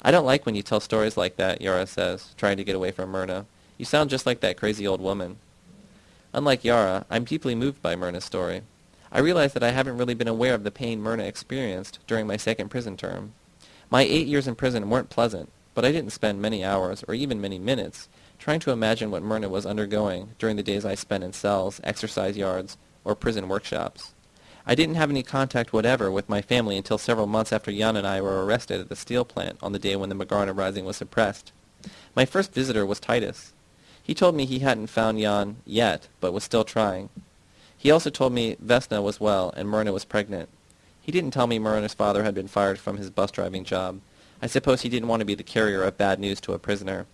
I don't like when you tell stories like that, Yara says, trying to get away from Myrna. You sound just like that crazy old woman. Unlike Yara, I'm deeply moved by Myrna's story. I realize that I haven't really been aware of the pain Myrna experienced during my second prison term. My eight years in prison weren't pleasant, but I didn't spend many hours, or even many minutes, trying to imagine what Myrna was undergoing during the days I spent in cells, exercise yards, or prison workshops. I didn't have any contact whatever with my family until several months after Jan and I were arrested at the steel plant on the day when the Magarna Rising was suppressed. My first visitor was Titus. He told me he hadn't found Jan yet, but was still trying. He also told me Vesna was well and Myrna was pregnant. He didn't tell me Myrna's father had been fired from his bus driving job. I suppose he didn't want to be the carrier of bad news to a prisoner.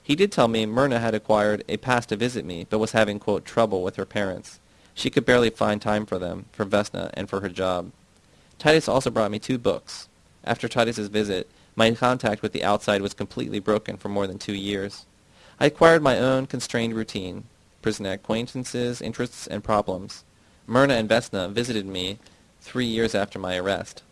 He did tell me Myrna had acquired a pass to visit me, but was having, quote, trouble with her parents. She could barely find time for them, for Vesna, and for her job. Titus also brought me two books. After Titus's visit, my contact with the outside was completely broken for more than two years. I acquired my own constrained routine, prison acquaintances, interests, and problems. Myrna and Vesna visited me three years after my arrest.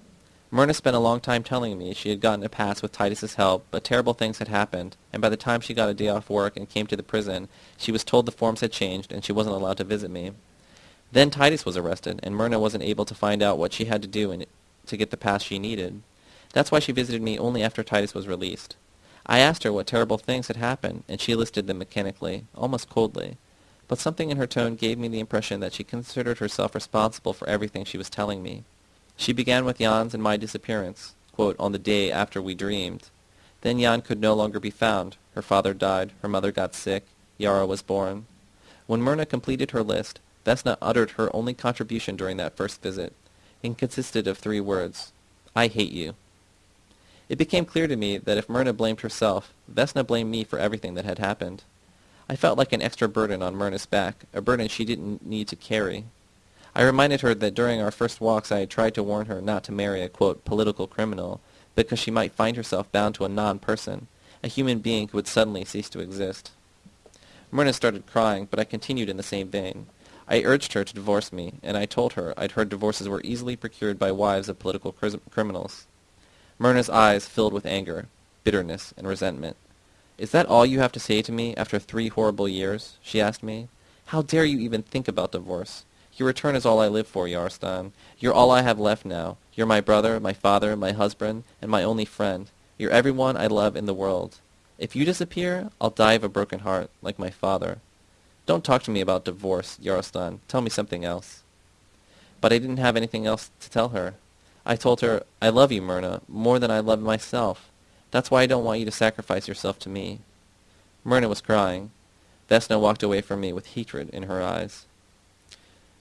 Myrna spent a long time telling me she had gotten a pass with Titus's help, but terrible things had happened, and by the time she got a day off work and came to the prison, she was told the forms had changed and she wasn't allowed to visit me. Then Titus was arrested, and Myrna wasn't able to find out what she had to do in, to get the pass she needed. That's why she visited me only after Titus was released. I asked her what terrible things had happened, and she listed them mechanically, almost coldly. But something in her tone gave me the impression that she considered herself responsible for everything she was telling me. She began with Jan's and my disappearance, quote, on the day after we dreamed. Then Jan could no longer be found. Her father died. Her mother got sick. Yara was born. When Myrna completed her list, Vesna uttered her only contribution during that first visit. and consisted of three words. I hate you. It became clear to me that if Myrna blamed herself, Vesna blamed me for everything that had happened. I felt like an extra burden on Myrna's back, a burden she didn't need to carry. I reminded her that during our first walks I had tried to warn her not to marry a, quote, political criminal, because she might find herself bound to a non-person, a human being who would suddenly cease to exist. Myrna started crying, but I continued in the same vein. I urged her to divorce me, and I told her I'd heard divorces were easily procured by wives of political criminals. Myrna's eyes filled with anger, bitterness, and resentment. Is that all you have to say to me after three horrible years? she asked me. How dare you even think about divorce? Your return is all I live for, Yarostan. You're all I have left now. You're my brother, my father, my husband, and my only friend. You're everyone I love in the world. If you disappear, I'll die of a broken heart, like my father. Don't talk to me about divorce, Yarostan. Tell me something else. But I didn't have anything else to tell her. I told her, I love you, Myrna, more than I love myself. That's why I don't want you to sacrifice yourself to me. Myrna was crying. Vesna walked away from me with hatred in her eyes.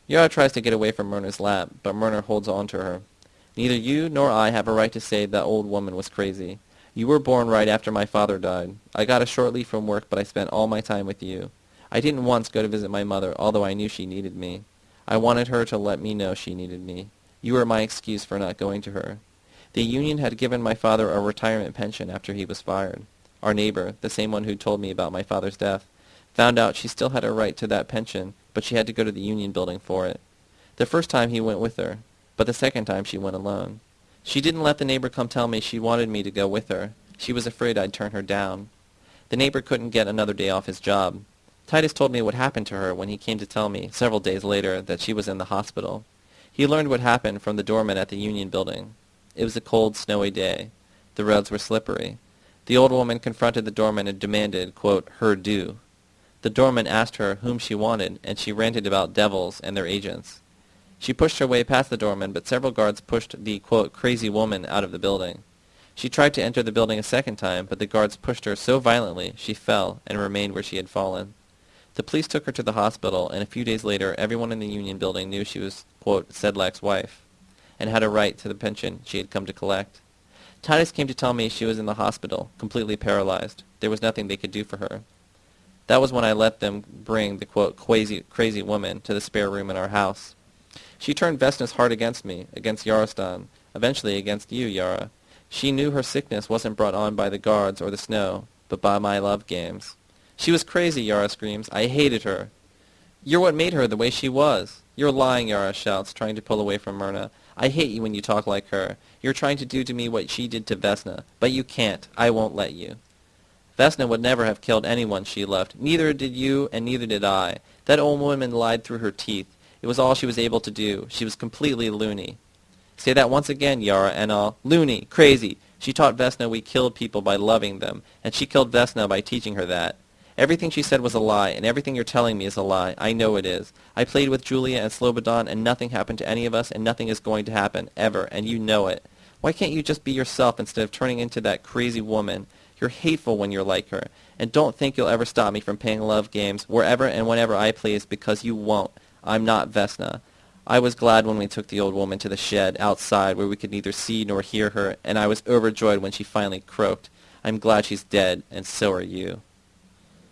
Yara tries to get away from Myrna's lap, but Myrna holds on to her. Neither you nor I have a right to say that old woman was crazy. You were born right after my father died. I got a short leave from work, but I spent all my time with you. I didn't once go to visit my mother, although I knew she needed me. I wanted her to let me know she needed me. You were my excuse for not going to her. The union had given my father a retirement pension after he was fired. Our neighbor, the same one who told me about my father's death, found out she still had a right to that pension, but she had to go to the union building for it. The first time he went with her, but the second time she went alone. She didn't let the neighbor come tell me she wanted me to go with her. She was afraid I'd turn her down. The neighbor couldn't get another day off his job. Titus told me what happened to her when he came to tell me, several days later, that she was in the hospital. He learned what happened from the doorman at the Union building. It was a cold, snowy day. The roads were slippery. The old woman confronted the doorman and demanded, quote, her due. The doorman asked her whom she wanted, and she ranted about devils and their agents. She pushed her way past the doorman, but several guards pushed the, quote, crazy woman out of the building. She tried to enter the building a second time, but the guards pushed her so violently she fell and remained where she had fallen. The police took her to the hospital, and a few days later everyone in the Union building knew she was, quote, Sedlak's wife, and had a right to the pension she had come to collect. Titus came to tell me she was in the hospital, completely paralyzed. There was nothing they could do for her. That was when I let them bring the, quote, crazy, crazy woman to the spare room in our house. She turned Vesna's heart against me, against Yarostan, eventually against you, Yara. She knew her sickness wasn't brought on by the guards or the snow, but by my love games. She was crazy, Yara screams. I hated her. You're what made her the way she was. You're lying, Yara shouts, trying to pull away from Myrna. I hate you when you talk like her. You're trying to do to me what she did to Vesna, but you can't. I won't let you. Vesna would never have killed anyone she loved. Neither did you, and neither did I. That old woman lied through her teeth. It was all she was able to do. She was completely loony. Say that once again, Yara, and I'll... Loony, crazy. She taught Vesna we killed people by loving them, and she killed Vesna by teaching her that. Everything she said was a lie, and everything you're telling me is a lie. I know it is. I played with Julia and Slobodan, and nothing happened to any of us, and nothing is going to happen, ever, and you know it. Why can't you just be yourself instead of turning into that crazy woman? You're hateful when you're like her, and don't think you'll ever stop me from playing love games wherever and whenever I please, because you won't. I'm not Vesna. I was glad when we took the old woman to the shed outside where we could neither see nor hear her, and I was overjoyed when she finally croaked. I'm glad she's dead, and so are you.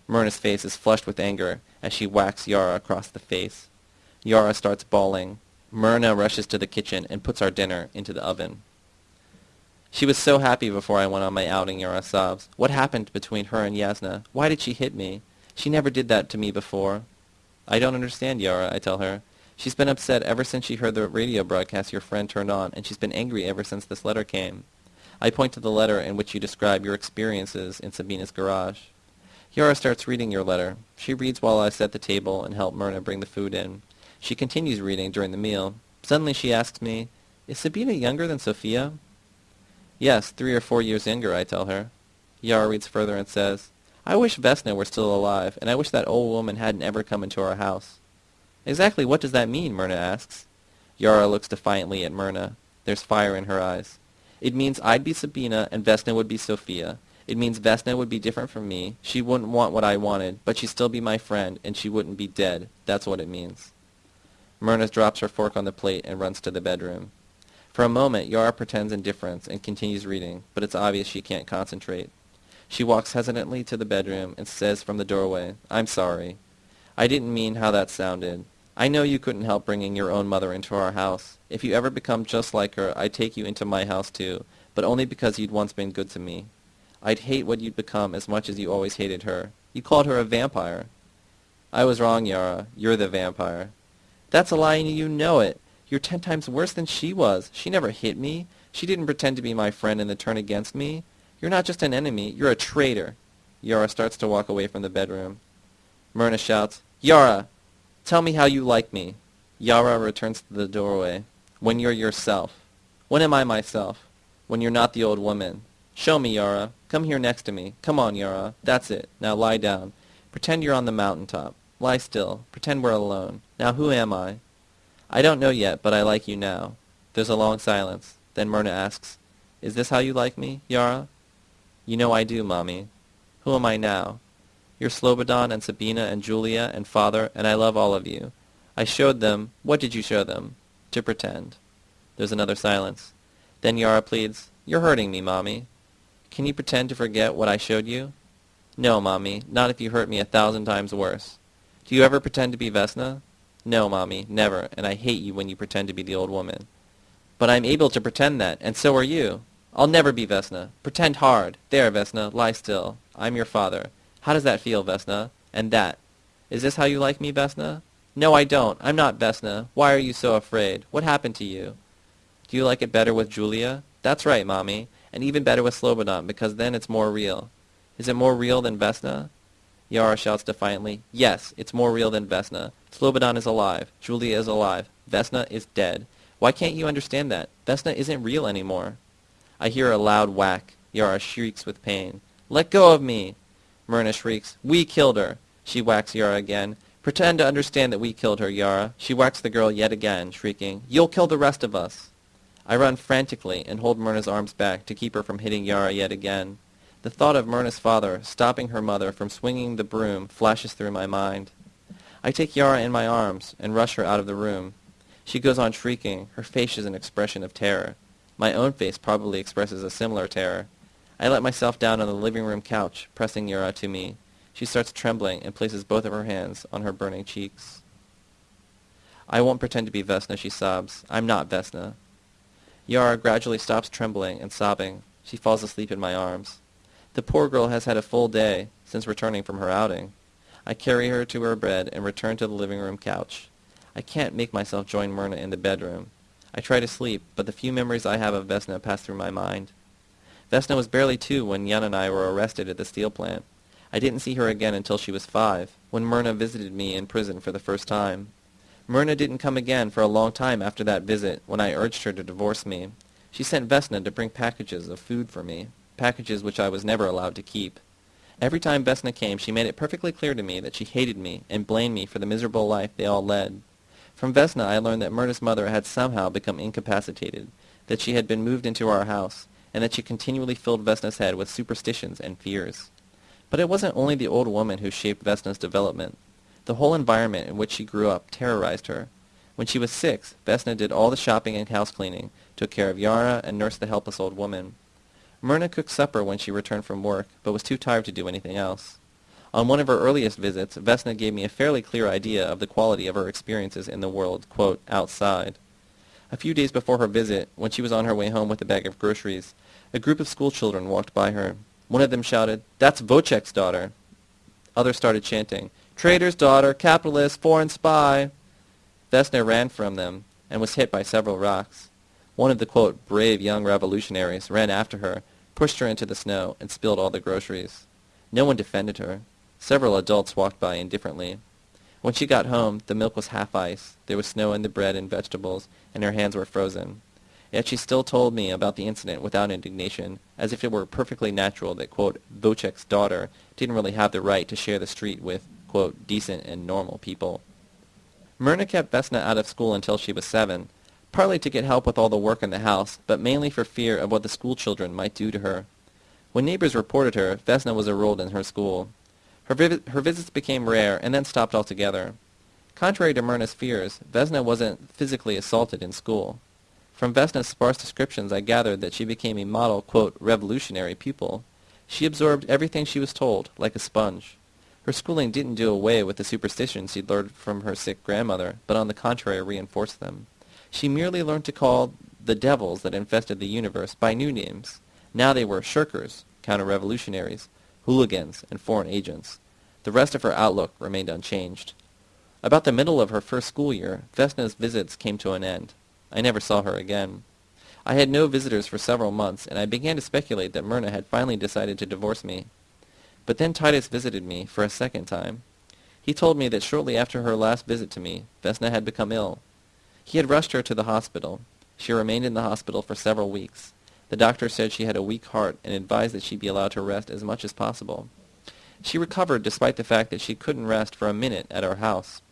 Myrna's face is flushed with anger as she whacks Yara across the face. Yara starts bawling. Myrna rushes to the kitchen and puts our dinner into the oven. She was so happy before I went on my outing, Yara sobs. What happened between her and Yasna? Why did she hit me? She never did that to me before. I don't understand, Yara, I tell her. She's been upset ever since she heard the radio broadcast your friend turned on, and she's been angry ever since this letter came. I point to the letter in which you describe your experiences in Sabina's garage. Yara starts reading your letter. She reads while I set the table and help Myrna bring the food in. She continues reading during the meal. Suddenly she asks me, Is Sabina younger than Sophia? Yes, three or four years younger, I tell her. Yara reads further and says, I wish Vesna were still alive, and I wish that old woman hadn't ever come into our house. Exactly what does that mean? Myrna asks. Yara looks defiantly at Myrna. There's fire in her eyes. It means I'd be Sabina and Vesna would be Sophia. It means Vesna would be different from me. She wouldn't want what I wanted, but she'd still be my friend, and she wouldn't be dead. That's what it means. Myrna drops her fork on the plate and runs to the bedroom. For a moment, Yara pretends indifference and continues reading, but it's obvious she can't concentrate. She walks hesitantly to the bedroom and says from the doorway, I'm sorry. I didn't mean how that sounded. I know you couldn't help bringing your own mother into our house. If you ever become just like her, I'd take you into my house too, but only because you'd once been good to me. I'd hate what you'd become as much as you always hated her. You called her a vampire. I was wrong, Yara. You're the vampire. That's a lie and you know it. You're ten times worse than she was. She never hit me. She didn't pretend to be my friend and then turn against me. You're not just an enemy. You're a traitor. Yara starts to walk away from the bedroom. Myrna shouts, Yara, Tell me how you like me. Yara returns to the doorway. When you're yourself. When am I myself? When you're not the old woman. Show me, Yara. Come here next to me. Come on, Yara. That's it. Now lie down. Pretend you're on the mountaintop. Lie still. Pretend we're alone. Now who am I? I don't know yet, but I like you now. There's a long silence. Then Myrna asks, Is this how you like me, Yara? You know I do, Mommy. Who am I now? You're Slobodan and Sabina and Julia and father, and I love all of you. I showed them. What did you show them? To pretend. There's another silence. Then Yara pleads, You're hurting me, Mommy. Can you pretend to forget what I showed you? No, Mommy, not if you hurt me a thousand times worse. Do you ever pretend to be Vesna? No, Mommy, never, and I hate you when you pretend to be the old woman. But I'm able to pretend that, and so are you. I'll never be Vesna. Pretend hard. There, Vesna, lie still. I'm your father. How does that feel, Vesna? And that. Is this how you like me, Vesna? No, I don't. I'm not Vesna. Why are you so afraid? What happened to you? Do you like it better with Julia? That's right, Mommy. And even better with Slobodan, because then it's more real. Is it more real than Vesna? Yara shouts defiantly. Yes, it's more real than Vesna. Slobodan is alive. Julia is alive. Vesna is dead. Why can't you understand that? Vesna isn't real anymore. I hear a loud whack. Yara shrieks with pain. Let go of me! Myrna shrieks. We killed her. She whacks Yara again. Pretend to understand that we killed her, Yara. She whacks the girl yet again, shrieking. You'll kill the rest of us. I run frantically and hold Myrna's arms back to keep her from hitting Yara yet again. The thought of Myrna's father stopping her mother from swinging the broom flashes through my mind. I take Yara in my arms and rush her out of the room. She goes on shrieking. Her face is an expression of terror. My own face probably expresses a similar terror. I let myself down on the living room couch, pressing Yara to me. She starts trembling and places both of her hands on her burning cheeks. I won't pretend to be Vesna, she sobs. I'm not Vesna. Yara gradually stops trembling and sobbing. She falls asleep in my arms. The poor girl has had a full day since returning from her outing. I carry her to her bed and return to the living room couch. I can't make myself join Myrna in the bedroom. I try to sleep, but the few memories I have of Vesna pass through my mind. Vesna was barely two when Jan and I were arrested at the steel plant. I didn't see her again until she was five, when Myrna visited me in prison for the first time. Myrna didn't come again for a long time after that visit, when I urged her to divorce me. She sent Vesna to bring packages of food for me, packages which I was never allowed to keep. Every time Vesna came, she made it perfectly clear to me that she hated me and blamed me for the miserable life they all led. From Vesna I learned that Myrna's mother had somehow become incapacitated, that she had been moved into our house, and that she continually filled Vesna's head with superstitions and fears. But it wasn't only the old woman who shaped Vesna's development. The whole environment in which she grew up terrorized her. When she was six, Vesna did all the shopping and house cleaning, took care of Yara, and nursed the helpless old woman. Myrna cooked supper when she returned from work, but was too tired to do anything else. On one of her earliest visits, Vesna gave me a fairly clear idea of the quality of her experiences in the world, quote, outside. A few days before her visit, when she was on her way home with a bag of groceries, a group of schoolchildren walked by her. One of them shouted, That's Vocek's daughter. Others started chanting, Trader's daughter, capitalist, foreign spy. Vesna ran from them and was hit by several rocks. One of the, quote, brave young revolutionaries ran after her, pushed her into the snow, and spilled all the groceries. No one defended her. Several adults walked by indifferently. When she got home, the milk was half ice, there was snow in the bread and vegetables, and her hands were frozen. Yet she still told me about the incident without indignation, as if it were perfectly natural that, quote, Vocek's daughter didn't really have the right to share the street with quote, decent and normal people. Myrna kept Vesna out of school until she was seven, partly to get help with all the work in the house, but mainly for fear of what the school children might do to her. When neighbors reported her, Vesna was enrolled in her school. Her, vi- her visits became rare and then stopped altogether. Contrary to Myrna's fears, Vesna wasn't physically assaulted in school. From Vesna's sparse descriptions, I gathered that she became a model, quote, revolutionary pupil. She absorbed everything she was told, like a sponge. Her schooling didn't do away with the superstitions she'd learned from her sick grandmother, but on the contrary reinforced them. She merely learned to call the devils that infested the universe by new names. Now they were shirkers, counter-revolutionaries, hooligans, and foreign agents. The rest of her outlook remained unchanged. About the middle of her first school year, Vesna's visits came to an end. I never saw her again. I had no visitors for several months, and I began to speculate that Myrna had finally decided to divorce me. But then Titus visited me for a second time. He told me that shortly after her last visit to me, Vesna had become ill. He had rushed her to the hospital. She remained in the hospital for several weeks. The doctor said she had a weak heart and advised that she be allowed to rest as much as possible. She recovered despite the fact that she couldn't rest for a minute at our house.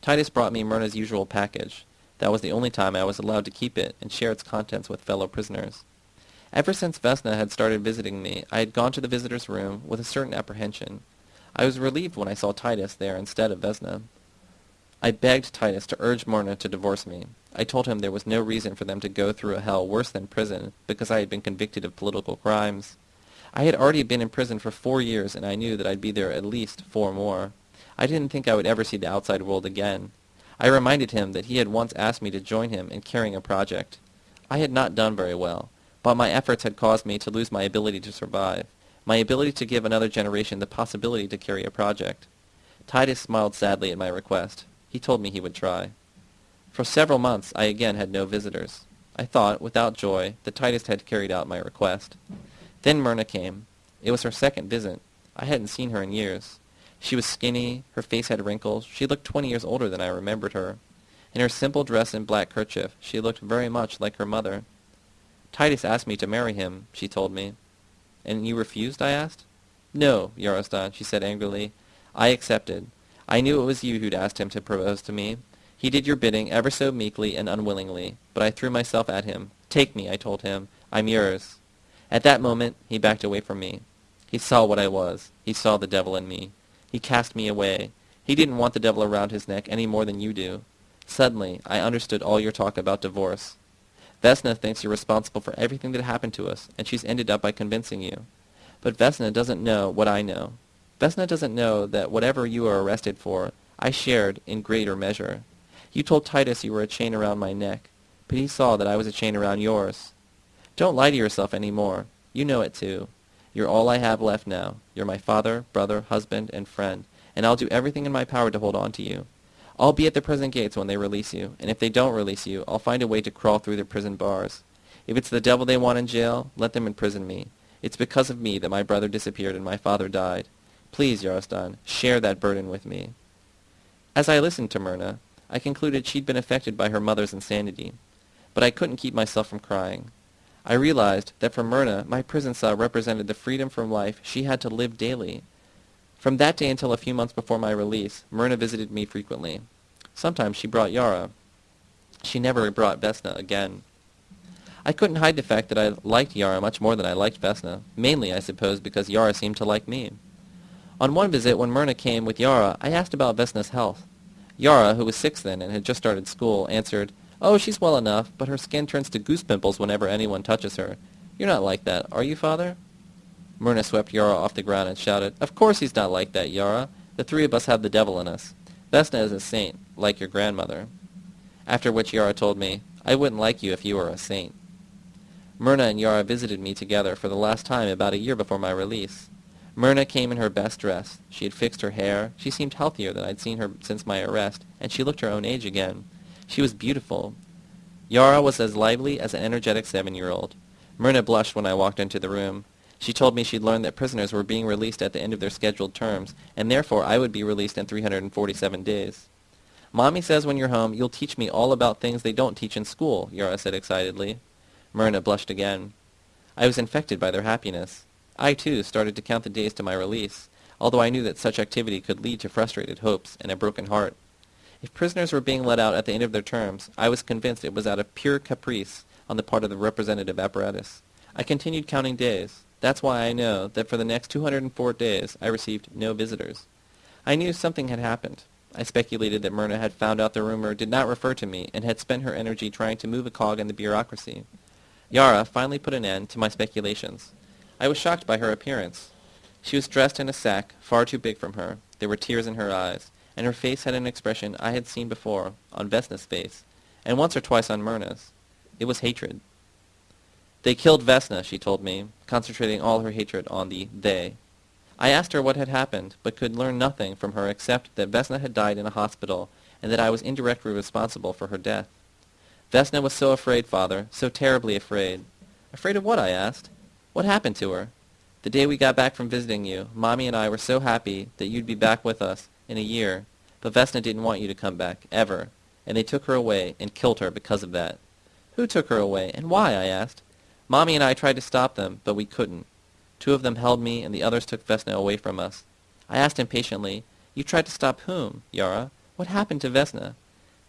Titus brought me Myrna's usual package. That was the only time I was allowed to keep it and share its contents with fellow prisoners. Ever since Vesna had started visiting me, I had gone to the visitor's room with a certain apprehension. I was relieved when I saw Titus there instead of Vesna. I begged Titus to urge Myrna to divorce me. I told him there was no reason for them to go through a hell worse than prison because I had been convicted of political crimes. I had already been in prison for four years, and I knew that I'd be there at least four more. I didn't think I would ever see the outside world again. I reminded him that he had once asked me to join him in carrying a project. I had not done very well but my efforts had caused me to lose my ability to survive, my ability to give another generation the possibility to carry a project. Titus smiled sadly at my request. He told me he would try. For several months I again had no visitors. I thought, without joy, that Titus had carried out my request. Then Myrna came. It was her second visit. I hadn't seen her in years. She was skinny, her face had wrinkles, she looked twenty years older than I remembered her. In her simple dress and black kerchief, she looked very much like her mother. Titus asked me to marry him, she told me. And you refused, I asked. No, Yarostan, she said angrily. I accepted. I knew it was you who'd asked him to propose to me. He did your bidding ever so meekly and unwillingly, but I threw myself at him. Take me, I told him. I'm yours. At that moment, he backed away from me. He saw what I was. He saw the devil in me. He cast me away. He didn't want the devil around his neck any more than you do. Suddenly, I understood all your talk about divorce. Vesna thinks you're responsible for everything that happened to us, and she's ended up by convincing you. But Vesna doesn't know what I know. Vesna doesn't know that whatever you are arrested for, I shared in greater measure. You told Titus you were a chain around my neck, but he saw that I was a chain around yours. Don't lie to yourself any more. You know it too. You're all I have left now. You're my father, brother, husband, and friend, and I'll do everything in my power to hold on to you. I'll be at the prison gates when they release you, and if they don't release you, I'll find a way to crawl through the prison bars. If it's the devil they want in jail, let them imprison me. It's because of me that my brother disappeared and my father died. Please, Yarostan, share that burden with me. As I listened to Myrna, I concluded she'd been affected by her mother's insanity. But I couldn't keep myself from crying. I realized that for Myrna, my prison cell represented the freedom from life she had to live daily. From that day until a few months before my release, Myrna visited me frequently. Sometimes she brought Yara. She never brought Vesna again. I couldn't hide the fact that I liked Yara much more than I liked Vesna, mainly, I suppose, because Yara seemed to like me. On one visit, when Myrna came with Yara, I asked about Vesna's health. Yara, who was six then and had just started school, answered, Oh, she's well enough, but her skin turns to goose pimples whenever anyone touches her. You're not like that, are you, father? Myrna swept Yara off the ground and shouted, Of course he's not like that, Yara. The three of us have the devil in us. Vesna is a saint, like your grandmother. After which Yara told me, I wouldn't like you if you were a saint. Myrna and Yara visited me together for the last time about a year before my release. Myrna came in her best dress. She had fixed her hair. She seemed healthier than I'd seen her since my arrest, and she looked her own age again. She was beautiful. Yara was as lively as an energetic seven-year-old. Myrna blushed when I walked into the room. She told me she'd learned that prisoners were being released at the end of their scheduled terms, and therefore I would be released in 347 days. Mommy says when you're home, you'll teach me all about things they don't teach in school, Yara said excitedly. Myrna blushed again. I was infected by their happiness. I, too, started to count the days to my release, although I knew that such activity could lead to frustrated hopes and a broken heart. If prisoners were being let out at the end of their terms, I was convinced it was out of pure caprice on the part of the representative apparatus. I continued counting days. That's why I know that for the next 204 days I received no visitors. I knew something had happened. I speculated that Myrna had found out the rumor did not refer to me and had spent her energy trying to move a cog in the bureaucracy. Yara finally put an end to my speculations. I was shocked by her appearance. She was dressed in a sack far too big from her. There were tears in her eyes, and her face had an expression I had seen before on Vesna's face, and once or twice on Myrna's. It was hatred. They killed Vesna, she told me, concentrating all her hatred on the they. I asked her what had happened, but could learn nothing from her except that Vesna had died in a hospital, and that I was indirectly responsible for her death. Vesna was so afraid, father, so terribly afraid. Afraid of what, I asked. What happened to her? The day we got back from visiting you, Mommy and I were so happy that you'd be back with us in a year, but Vesna didn't want you to come back, ever, and they took her away and killed her because of that. Who took her away, and why, I asked. Mommy and I tried to stop them, but we couldn't. Two of them held me, and the others took Vesna away from us. I asked impatiently, You tried to stop whom, Yara? What happened to Vesna?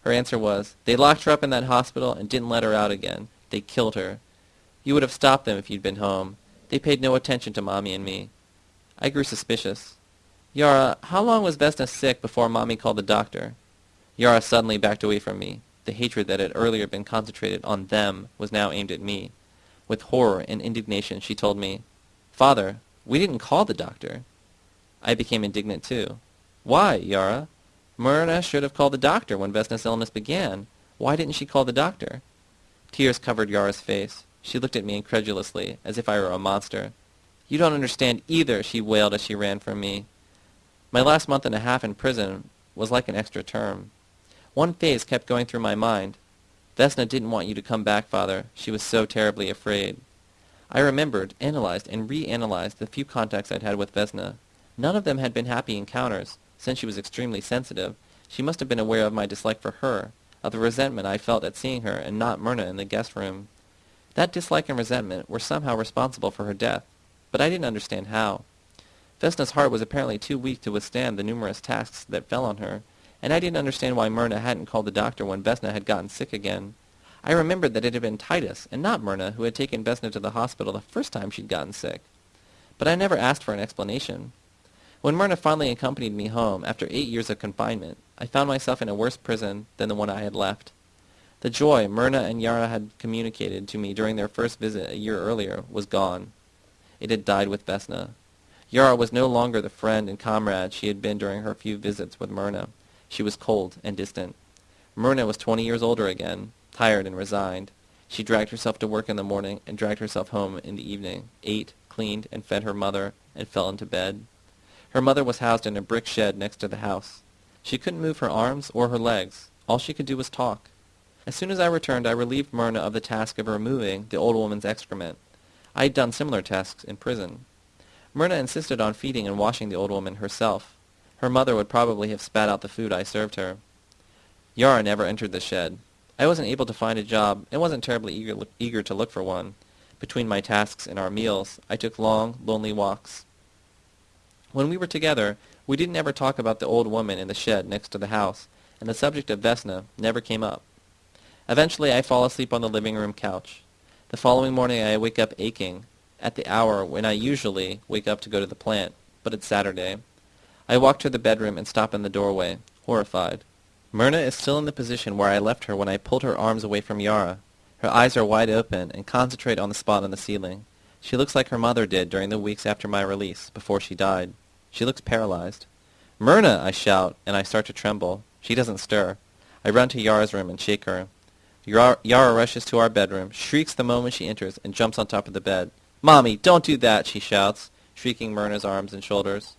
Her answer was, They locked her up in that hospital and didn't let her out again. They killed her. You would have stopped them if you'd been home. They paid no attention to Mommy and me. I grew suspicious. Yara, how long was Vesna sick before Mommy called the doctor? Yara suddenly backed away from me. The hatred that had earlier been concentrated on them was now aimed at me. With horror and indignation, she told me, Father, we didn't call the doctor. I became indignant too. Why, Yara? Myrna should have called the doctor when Vesna's illness began. Why didn't she call the doctor? Tears covered Yara's face. She looked at me incredulously, as if I were a monster. You don't understand either, she wailed as she ran from me. My last month and a half in prison was like an extra term. One phase kept going through my mind. Vesna didn't want you to come back, father. She was so terribly afraid. I remembered, analyzed, and reanalyzed the few contacts I'd had with Vesna. None of them had been happy encounters. Since she was extremely sensitive, she must have been aware of my dislike for her, of the resentment I felt at seeing her and not Myrna in the guest room. That dislike and resentment were somehow responsible for her death, but I didn't understand how. Vesna's heart was apparently too weak to withstand the numerous tasks that fell on her, and I didn't understand why Myrna hadn't called the doctor when Vesna had gotten sick again. I remembered that it had been Titus, and not Myrna, who had taken Vesna to the hospital the first time she'd gotten sick. But I never asked for an explanation. When Myrna finally accompanied me home, after eight years of confinement, I found myself in a worse prison than the one I had left. The joy Myrna and Yara had communicated to me during their first visit a year earlier was gone. It had died with Vesna. Yara was no longer the friend and comrade she had been during her few visits with Myrna. She was cold and distant. Myrna was twenty years older again, tired and resigned. She dragged herself to work in the morning and dragged herself home in the evening, ate, cleaned, and fed her mother, and fell into bed. Her mother was housed in a brick shed next to the house. She couldn't move her arms or her legs. All she could do was talk. As soon as I returned, I relieved Myrna of the task of removing the old woman's excrement. I had done similar tasks in prison. Myrna insisted on feeding and washing the old woman herself. Her mother would probably have spat out the food I served her. Yara never entered the shed. I wasn't able to find a job and wasn't terribly eager, eager to look for one. Between my tasks and our meals, I took long, lonely walks. When we were together, we didn't ever talk about the old woman in the shed next to the house, and the subject of Vesna never came up. Eventually, I fall asleep on the living room couch. The following morning, I wake up aching, at the hour when I usually wake up to go to the plant, but it's Saturday. I walk to the bedroom and stop in the doorway, horrified. Myrna is still in the position where I left her when I pulled her arms away from Yara. Her eyes are wide open and concentrate on the spot on the ceiling. She looks like her mother did during the weeks after my release, before she died. She looks paralyzed. Myrna, I shout, and I start to tremble. She doesn't stir. I run to Yara's room and shake her. Yara, Yara rushes to our bedroom, shrieks the moment she enters, and jumps on top of the bed. Mommy, don't do that, she shouts, shrieking Myrna's arms and shoulders.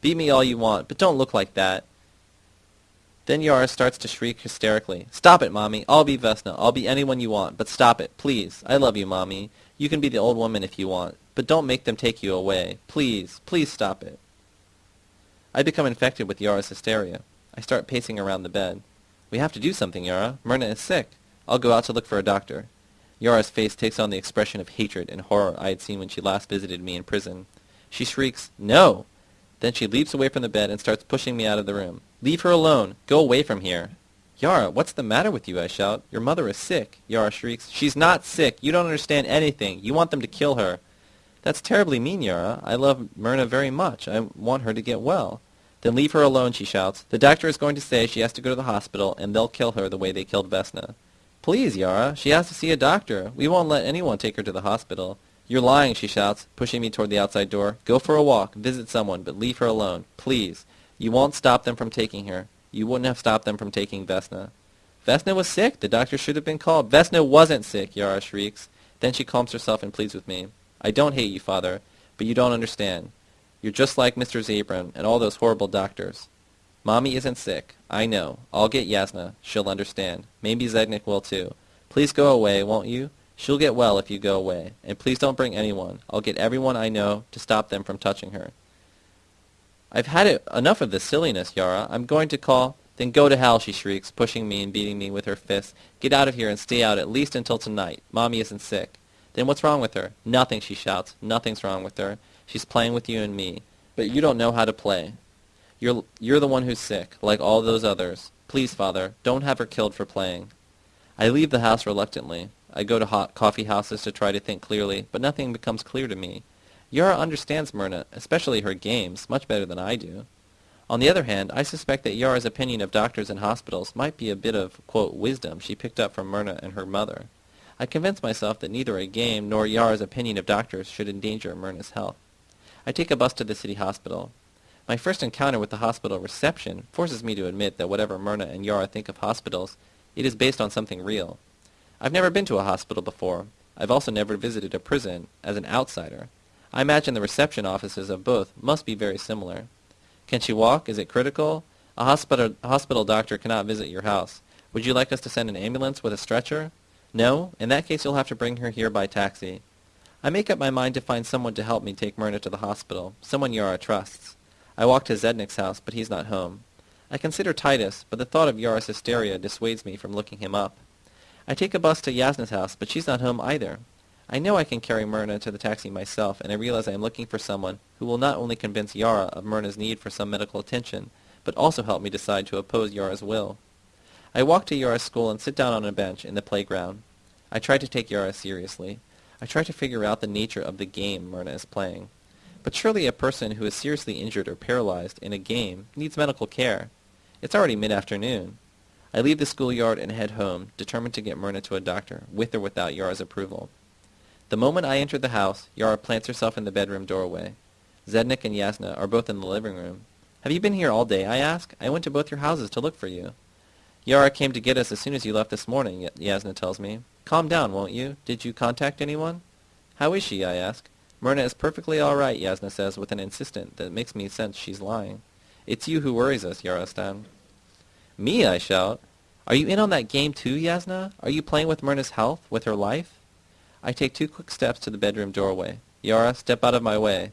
Beat me all you want, but don't look like that. Then Yara starts to shriek hysterically. Stop it, Mommy. I'll be Vesna. I'll be anyone you want, but stop it, please. I love you, Mommy. You can be the old woman if you want, but don't make them take you away. Please, please stop it. I become infected with Yara's hysteria. I start pacing around the bed. We have to do something, Yara. Myrna is sick. I'll go out to look for a doctor. Yara's face takes on the expression of hatred and horror I had seen when she last visited me in prison. She shrieks, No! Then she leaps away from the bed and starts pushing me out of the room. Leave her alone! Go away from here! Yara, what's the matter with you? I shout. Your mother is sick. Yara shrieks. She's not sick. You don't understand anything. You want them to kill her. That's terribly mean, Yara. I love Myrna very much. I want her to get well. Then leave her alone, she shouts. The doctor is going to say she has to go to the hospital, and they'll kill her the way they killed Vesna. Please, Yara, she has to see a doctor. We won't let anyone take her to the hospital. You're lying, she shouts, pushing me toward the outside door. Go for a walk, visit someone, but leave her alone. Please. You won't stop them from taking her. You wouldn't have stopped them from taking Vesna. Vesna was sick. The doctor should have been called. Vesna wasn't sick, Yara shrieks. Then she calms herself and pleads with me. I don't hate you, father, but you don't understand. You're just like Mr. Zabran and all those horrible doctors. Mommy isn't sick. I know. I'll get Yasna. She'll understand. Maybe Zednik will too. Please go away, won't you? She'll get well if you go away. And please don't bring anyone. I'll get everyone I know to stop them from touching her. I've had it, enough of this silliness, Yara. I'm going to call... Then go to hell, she shrieks, pushing me and beating me with her fists. Get out of here and stay out at least until tonight. Mommy isn't sick. Then what's wrong with her? Nothing, she shouts. Nothing's wrong with her. She's playing with you and me. But you don't know how to play. You're, you're the one who's sick, like all those others. Please, Father, don't have her killed for playing. I leave the house reluctantly. I go to hot coffee houses to try to think clearly, but nothing becomes clear to me. Yara understands Myrna, especially her games, much better than I do. On the other hand, I suspect that Yara's opinion of doctors and hospitals might be a bit of, quote, wisdom she picked up from Myrna and her mother. I convince myself that neither a game nor Yara's opinion of doctors should endanger Myrna's health. I take a bus to the city hospital. My first encounter with the hospital reception forces me to admit that whatever Myrna and Yara think of hospitals, it is based on something real. I've never been to a hospital before. I've also never visited a prison as an outsider. I imagine the reception offices of both must be very similar. Can she walk? Is it critical? A hospital, a hospital doctor cannot visit your house. Would you like us to send an ambulance with a stretcher? No? In that case, you'll have to bring her here by taxi. I make up my mind to find someone to help me take Myrna to the hospital, someone Yara trusts. I walk to Zednik's house, but he's not home. I consider Titus, but the thought of Yara's hysteria dissuades me from looking him up. I take a bus to Yasna's house, but she's not home either. I know I can carry Myrna to the taxi myself, and I realize I am looking for someone who will not only convince Yara of Myrna's need for some medical attention, but also help me decide to oppose Yara's will. I walk to Yara's school and sit down on a bench in the playground. I try to take Yara seriously. I try to figure out the nature of the game Myrna is playing. But surely a person who is seriously injured or paralyzed in a game needs medical care. It's already mid-afternoon. I leave the schoolyard and head home, determined to get Myrna to a doctor, with or without Yara's approval. The moment I enter the house, Yara plants herself in the bedroom doorway. Zednik and Yasna are both in the living room. Have you been here all day, I ask? I went to both your houses to look for you. Yara came to get us as soon as you left this morning, Yasna tells me. Calm down, won't you? Did you contact anyone? How is she, I ask. Myrna is perfectly all right, Yasna says with an insistent that makes me sense she's lying. It's you who worries us, Yarostan. Me, I shout. Are you in on that game too, Yasna? Are you playing with Myrna's health, with her life? I take two quick steps to the bedroom doorway. Yara, step out of my way.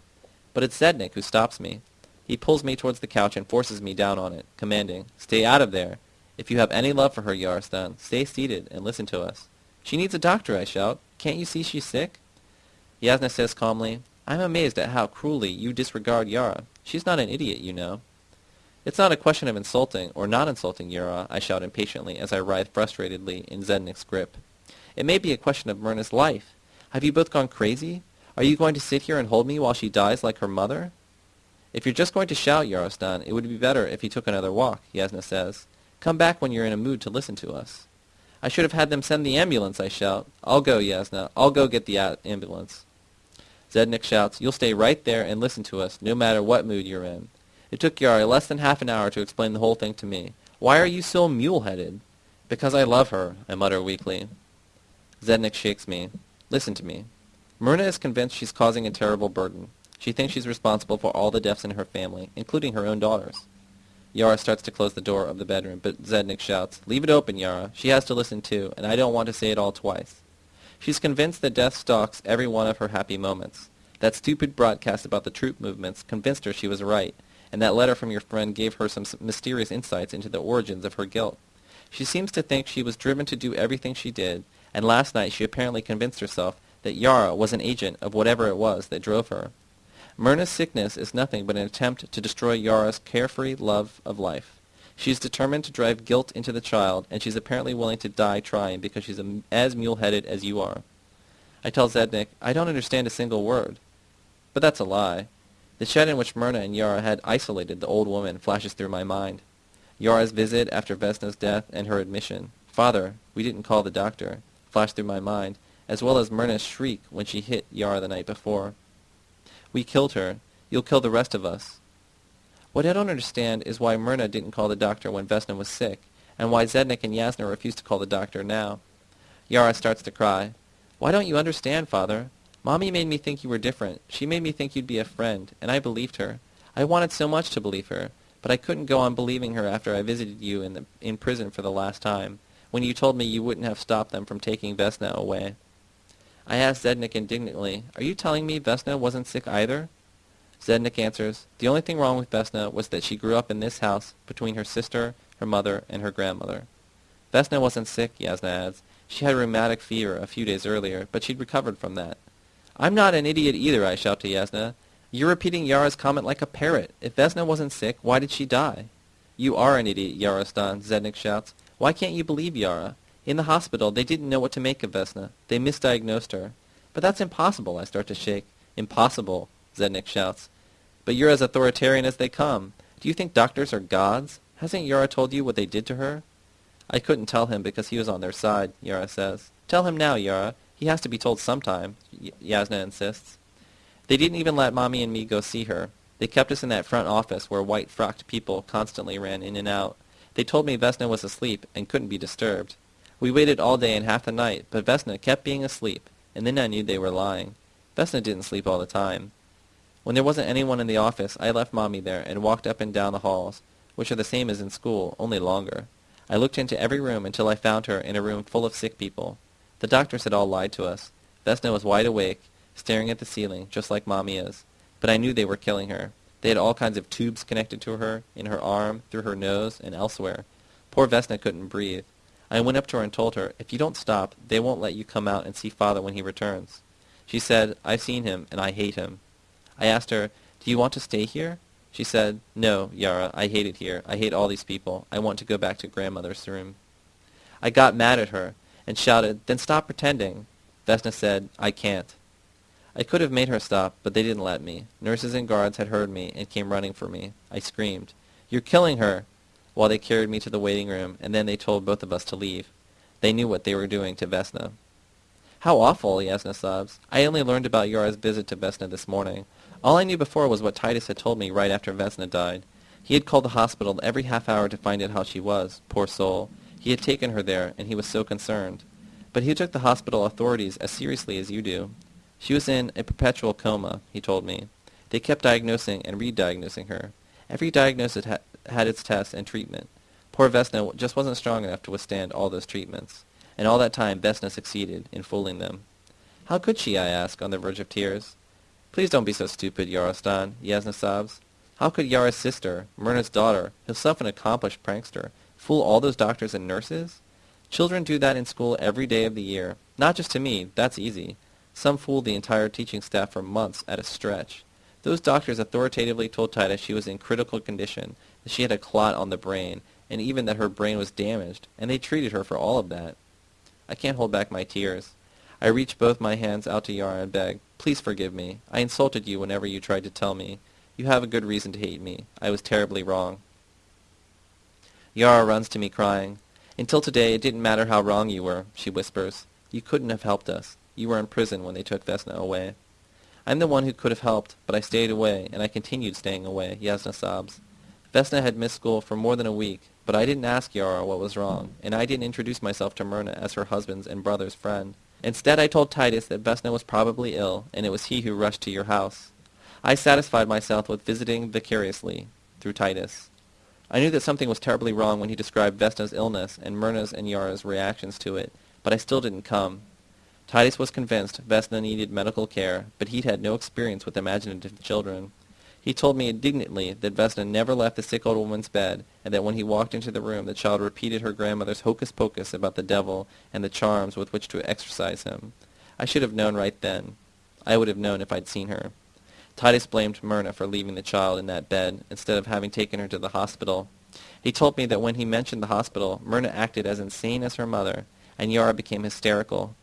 But it's Zednik who stops me. He pulls me towards the couch and forces me down on it, commanding, Stay out of there. If you have any love for her, Yarostan, stay seated and listen to us. She needs a doctor, I shout. Can't you see she's sick? Yasna says calmly, I'm amazed at how cruelly you disregard Yara. She's not an idiot, you know. It's not a question of insulting or not insulting Yara, I shout impatiently as I writhe frustratedly in Zednik's grip. It may be a question of Myrna's life. Have you both gone crazy? Are you going to sit here and hold me while she dies like her mother? If you're just going to shout, Yarostan, it would be better if you took another walk, Yasna says. Come back when you're in a mood to listen to us. I should have had them send the ambulance, I shout. I'll go, Yasna. I'll go get the ambulance. Zednik shouts, You'll stay right there and listen to us, no matter what mood you're in. It took Yara less than half an hour to explain the whole thing to me. Why are you so mule-headed? Because I love her, I mutter weakly. Zednik shakes me. Listen to me. Myrna is convinced she's causing a terrible burden. She thinks she's responsible for all the deaths in her family, including her own daughters. Yara starts to close the door of the bedroom, but Zednik shouts, Leave it open, Yara. She has to listen too, and I don't want to say it all twice. She's convinced that death stalks every one of her happy moments. That stupid broadcast about the troop movements convinced her she was right, and that letter from your friend gave her some mysterious insights into the origins of her guilt. She seems to think she was driven to do everything she did, and last night she apparently convinced herself that Yara was an agent of whatever it was that drove her. Myrna's sickness is nothing but an attempt to destroy Yara's carefree love of life. She's determined to drive guilt into the child, and she's apparently willing to die trying because she's as mule-headed as you are. I tell Zednik, I don't understand a single word. But that's a lie. The shed in which Myrna and Yara had isolated the old woman flashes through my mind. Yara's visit after Vesna's death and her admission. Father, we didn't call the doctor, flashed through my mind, as well as Myrna's shriek when she hit Yara the night before. We killed her. You'll kill the rest of us. What I don't understand is why Myrna didn't call the doctor when Vesna was sick, and why Zednik and Yasna refuse to call the doctor now. Yara starts to cry. Why don't you understand, father? Mommy made me think you were different. She made me think you'd be a friend, and I believed her. I wanted so much to believe her, but I couldn't go on believing her after I visited you in, the, in prison for the last time, when you told me you wouldn't have stopped them from taking Vesna away. I asked Zednik indignantly, Are you telling me Vesna wasn't sick either? Zednik answers, The only thing wrong with Vesna was that she grew up in this house between her sister, her mother, and her grandmother. Vesna wasn't sick, Yasna adds. She had rheumatic fever a few days earlier, but she'd recovered from that. I'm not an idiot either, I shout to Yasna. You're repeating Yara's comment like a parrot. If Vesna wasn't sick, why did she die? You are an idiot, Yarostan, Zednik shouts. Why can't you believe Yara? In the hospital, they didn't know what to make of Vesna. They misdiagnosed her. But that's impossible, I start to shake. Impossible, Zednik shouts. But you're as authoritarian as they come. Do you think doctors are gods? Hasn't Yara told you what they did to her? I couldn't tell him because he was on their side, Yara says. Tell him now, Yara. He has to be told sometime, Yasna insists. They didn't even let Mommy and me go see her. They kept us in that front office where white-frocked people constantly ran in and out. They told me Vesna was asleep and couldn't be disturbed. We waited all day and half the night, but Vesna kept being asleep, and then I knew they were lying. Vesna didn't sleep all the time. When there wasn't anyone in the office, I left Mommy there and walked up and down the halls, which are the same as in school, only longer. I looked into every room until I found her in a room full of sick people. The doctors had all lied to us. Vesna was wide awake, staring at the ceiling, just like Mommy is. But I knew they were killing her. They had all kinds of tubes connected to her, in her arm, through her nose, and elsewhere. Poor Vesna couldn't breathe. I went up to her and told her, if you don't stop, they won't let you come out and see father when he returns. She said, I've seen him, and I hate him. I asked her, do you want to stay here? She said, no, Yara, I hate it here. I hate all these people. I want to go back to grandmother's room. I got mad at her and shouted, then stop pretending. Vesna said, I can't. I could have made her stop, but they didn't let me. Nurses and guards had heard me and came running for me. I screamed, You're killing her! while they carried me to the waiting room, and then they told both of us to leave. They knew what they were doing to Vesna. How awful, Yasna sobs. I only learned about Yara's visit to Vesna this morning. All I knew before was what Titus had told me right after Vesna died. He had called the hospital every half hour to find out how she was, poor soul. He had taken her there, and he was so concerned. But he took the hospital authorities as seriously as you do. She was in a perpetual coma, he told me. They kept diagnosing and re-diagnosing her. Every diagnosis ha- had its tests and treatment. Poor Vesna just wasn't strong enough to withstand all those treatments. And all that time Vesna succeeded in fooling them. How could she, I ask, on the verge of tears? Please don't be so stupid, Yarostan, Yasna sobs. How could Yara's sister, Myrna's daughter, herself an accomplished prankster, fool all those doctors and nurses? Children do that in school every day of the year. Not just to me, that's easy. Some fool the entire teaching staff for months at a stretch. Those doctors authoritatively told Titus she was in critical condition, that she had a clot on the brain, and even that her brain was damaged, and they treated her for all of that. I can't hold back my tears. I reach both my hands out to Yara and beg, Please forgive me. I insulted you whenever you tried to tell me. You have a good reason to hate me. I was terribly wrong. Yara runs to me crying. Until today, it didn't matter how wrong you were, she whispers. You couldn't have helped us. You were in prison when they took Vesna away. I'm the one who could have helped, but I stayed away, and I continued staying away, Yasna sobs. Vesna had missed school for more than a week, but I didn't ask Yara what was wrong, and I didn't introduce myself to Myrna as her husband's and brother's friend. Instead, I told Titus that Vesna was probably ill, and it was he who rushed to your house. I satisfied myself with visiting vicariously, through Titus. I knew that something was terribly wrong when he described Vesna's illness and Myrna's and Yara's reactions to it, but I still didn't come. Titus was convinced Vesna needed medical care, but he'd had no experience with imaginative children. He told me indignantly that Vesna never left the sick old woman's bed, and that when he walked into the room the child repeated her grandmother's hocus-pocus about the devil and the charms with which to exorcise him. I should have known right then. I would have known if I'd seen her. Titus blamed Myrna for leaving the child in that bed instead of having taken her to the hospital. He told me that when he mentioned the hospital, Myrna acted as insane as her mother, and Yara became hysterical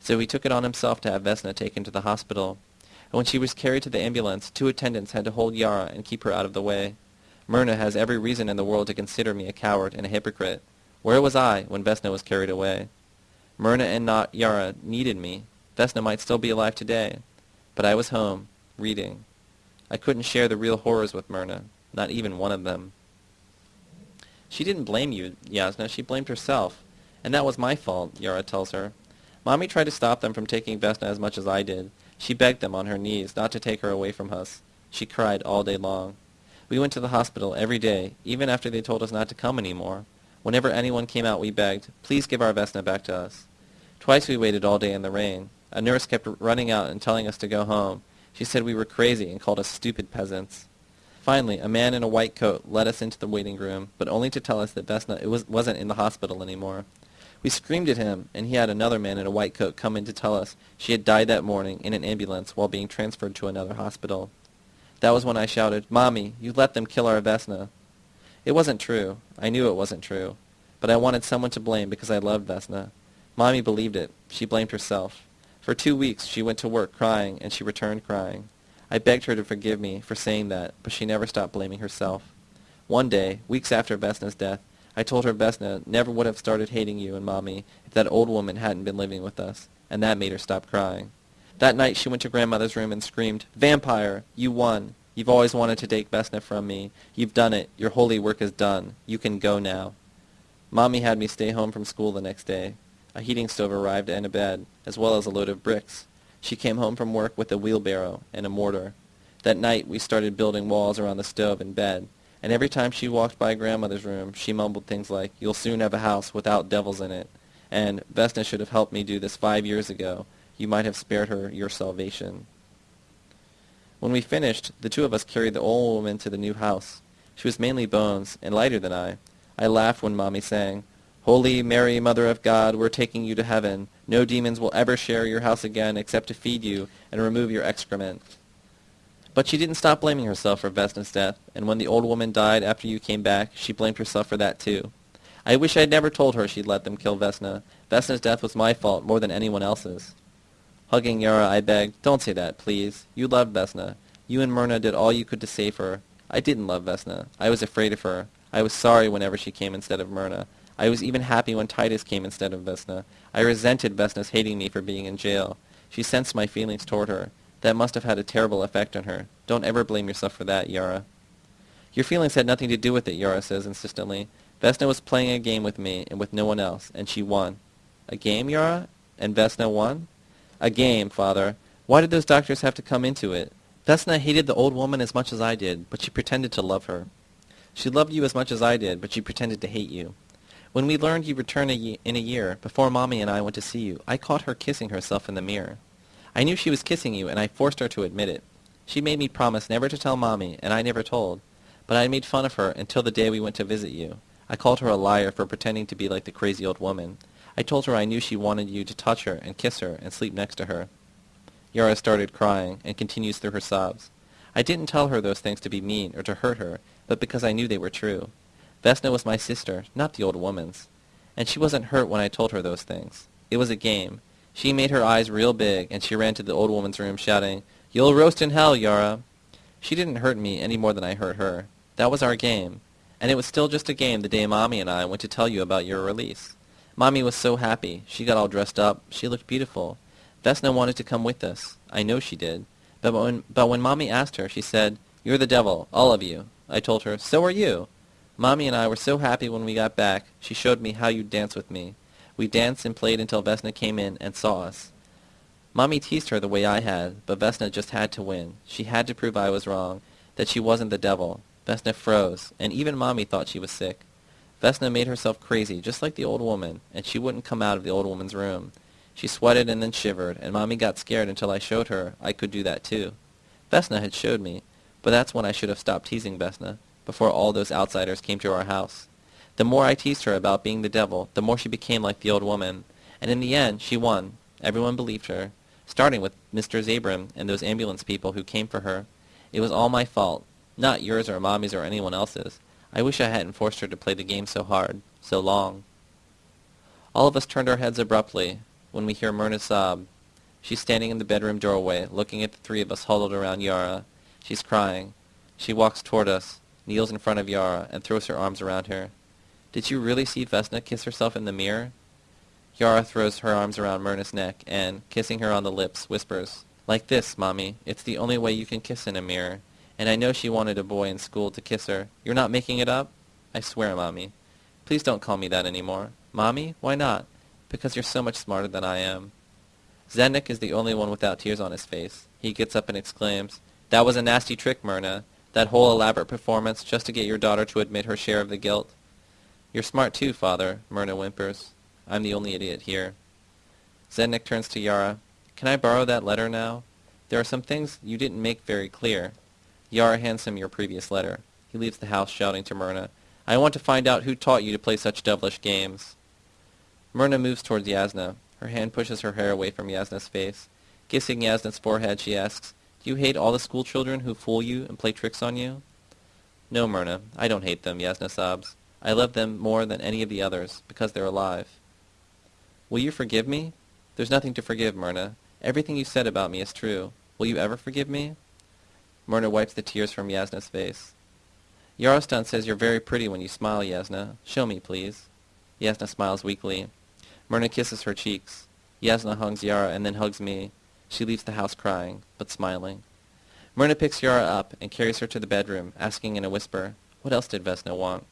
so he took it on himself to have Vesna taken to the hospital. And when she was carried to the ambulance, two attendants had to hold Yara and keep her out of the way. Myrna has every reason in the world to consider me a coward and a hypocrite. Where was I when Vesna was carried away? Myrna and not Yara needed me. Vesna might still be alive today. But I was home, reading. I couldn't share the real horrors with Myrna, not even one of them. She didn't blame you, Yasna. She blamed herself. And that was my fault, Yara tells her. Mommy tried to stop them from taking Vesna as much as I did. She begged them on her knees not to take her away from us. She cried all day long. We went to the hospital every day, even after they told us not to come any more. Whenever anyone came out, we begged, please give our Vesna back to us. Twice we waited all day in the rain. A nurse kept running out and telling us to go home. She said we were crazy and called us stupid peasants. Finally, a man in a white coat led us into the waiting room, but only to tell us that Vesna was, wasn't in the hospital anymore. We screamed at him, and he had another man in a white coat come in to tell us she had died that morning in an ambulance while being transferred to another hospital. That was when I shouted, Mommy, you let them kill our Vesna. It wasn't true. I knew it wasn't true. But I wanted someone to blame because I loved Vesna. Mommy believed it. She blamed herself. For two weeks she went to work crying, and she returned crying. I begged her to forgive me for saying that, but she never stopped blaming herself. One day, weeks after Vesna's death, I told her Vesna never would have started hating you and Mommy if that old woman hadn't been living with us, and that made her stop crying. That night she went to Grandmother's room and screamed, Vampire! You won! You've always wanted to take Vesna from me. You've done it. Your holy work is done. You can go now. Mommy had me stay home from school the next day. A heating stove arrived and a bed, as well as a load of bricks. She came home from work with a wheelbarrow and a mortar. That night we started building walls around the stove and bed, and every time she walked by grandmother's room, she mumbled things like, You'll soon have a house without devils in it, and Vesna should have helped me do this five years ago. You might have spared her your salvation. When we finished, the two of us carried the old woman to the new house. She was mainly bones, and lighter than I. I laughed when Mommy sang, Holy Mary, Mother of God, we're taking you to heaven. No demons will ever share your house again except to feed you and remove your excrement. But she didn't stop blaming herself for Vesna's death, and when the old woman died after you came back, she blamed herself for that too. I wish I'd never told her she'd let them kill Vesna. Vesna's death was my fault more than anyone else's. Hugging Yara, I begged, don't say that, please. You loved Vesna. You and Myrna did all you could to save her. I didn't love Vesna. I was afraid of her. I was sorry whenever she came instead of Myrna. I was even happy when Titus came instead of Vesna. I resented Vesna's hating me for being in jail. She sensed my feelings toward her. That must have had a terrible effect on her. Don't ever blame yourself for that, Yara. Your feelings had nothing to do with it, Yara says insistently. Vesna was playing a game with me and with no one else, and she won. A game, Yara? And Vesna won? A game, father. Why did those doctors have to come into it? Vesna hated the old woman as much as I did, but she pretended to love her. She loved you as much as I did, but she pretended to hate you. When we learned you returned a in a year, before Mommy and I went to see you, I caught her kissing herself in the mirror. I knew she was kissing you, and I forced her to admit it. She made me promise never to tell Mommy, and I never told. But I made fun of her until the day we went to visit you. I called her a liar for pretending to be like the crazy old woman. I told her I knew she wanted you to touch her and kiss her and sleep next to her. Yara started crying and continues through her sobs. I didn't tell her those things to be mean or to hurt her, but because I knew they were true. Vesna was my sister, not the old woman's. And she wasn't hurt when I told her those things. It was a game. She made her eyes real big, and she ran to the old woman's room shouting, You'll roast in hell, Yara. She didn't hurt me any more than I hurt her. That was our game. And it was still just a game the day Mommy and I went to tell you about your release. Mommy was so happy. She got all dressed up. She looked beautiful. Vesna wanted to come with us. I know she did. But when, but when Mommy asked her, she said, You're the devil, all of you. I told her, So are you. Mommy and I were so happy when we got back. She showed me how you'd dance with me. We danced and played until Vesna came in and saw us. Mommy teased her the way I had, but Vesna just had to win. She had to prove I was wrong, that she wasn't the devil. Vesna froze, and even Mommy thought she was sick. Vesna made herself crazy, just like the old woman, and she wouldn't come out of the old woman's room. She sweated and then shivered, and Mommy got scared until I showed her I could do that too. Vesna had showed me, but that's when I should have stopped teasing Vesna before all those outsiders came to our house. The more I teased her about being the devil, the more she became like the old woman. And in the end, she won. Everyone believed her, starting with Mr. Zabram and those ambulance people who came for her. It was all my fault, not yours or Mommy's or anyone else's. I wish I hadn't forced her to play the game so hard, so long. All of us turned our heads abruptly when we hear Myrna sob. She's standing in the bedroom doorway, looking at the three of us huddled around Yara. She's crying. She walks toward us, kneels in front of Yara, and throws her arms around her. Did you really see Vesna kiss herself in the mirror? Yara throws her arms around Myrna's neck and, kissing her on the lips, whispers, Like this, Mommy. It's the only way you can kiss in a mirror. And I know she wanted a boy in school to kiss her. You're not making it up? I swear, Mommy. Please don't call me that anymore. Mommy? Why not? Because you're so much smarter than I am. Zednik is the only one without tears on his face. He gets up and exclaims, That was a nasty trick, Myrna. That whole elaborate performance just to get your daughter to admit her share of the guilt. You're smart too, father, Myrna whimpers. I'm the only idiot here. Zednik turns to Yara. Can I borrow that letter now? There are some things you didn't make very clear. Yara hands him your previous letter. He leaves the house shouting to Myrna, I want to find out who taught you to play such devilish games. Myrna moves towards Yasna. Her hand pushes her hair away from Yasna's face. Kissing Yasna's forehead, she asks, do you hate all the school children who fool you and play tricks on you? No, Myrna, I don't hate them, Yasna sobs. I love them more than any of the others, because they're alive. Will you forgive me? There's nothing to forgive, Myrna. Everything you said about me is true. Will you ever forgive me? Myrna wipes the tears from Yasna's face. Yarostan says you're very pretty when you smile, Yasna. Show me, please. Yasna smiles weakly. Myrna kisses her cheeks. Yasna hugs Yara and then hugs me. She leaves the house crying, but smiling. Myrna picks Yara up and carries her to the bedroom, asking in a whisper, What else did Vesna want?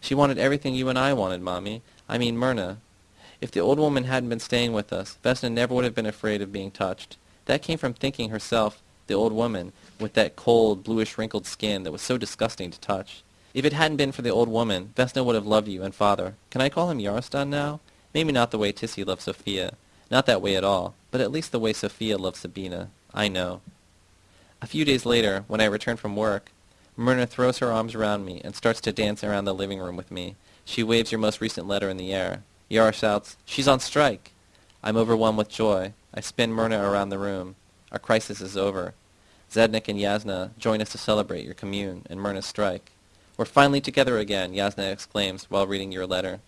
She wanted everything you and I wanted, Mommy. I mean Myrna. If the old woman hadn't been staying with us, Vesna never would have been afraid of being touched. That came from thinking herself, the old woman, with that cold, bluish wrinkled skin that was so disgusting to touch. If it hadn't been for the old woman, Vesna would have loved you and father. Can I call him Yarostan now? Maybe not the way Tissy loved Sophia. Not that way at all, but at least the way Sophia loved Sabina. I know. A few days later, when I return from work, Myrna throws her arms around me and starts to dance around the living room with me. She waves your most recent letter in the air. Yara shouts, She's on strike! I'm overwhelmed with joy. I spin Myrna around the room. Our crisis is over. Zednik and Yasna join us to celebrate your commune and Myrna's strike. We're finally together again, Yasna exclaims while reading your letter.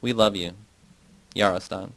We love you. Yarostan.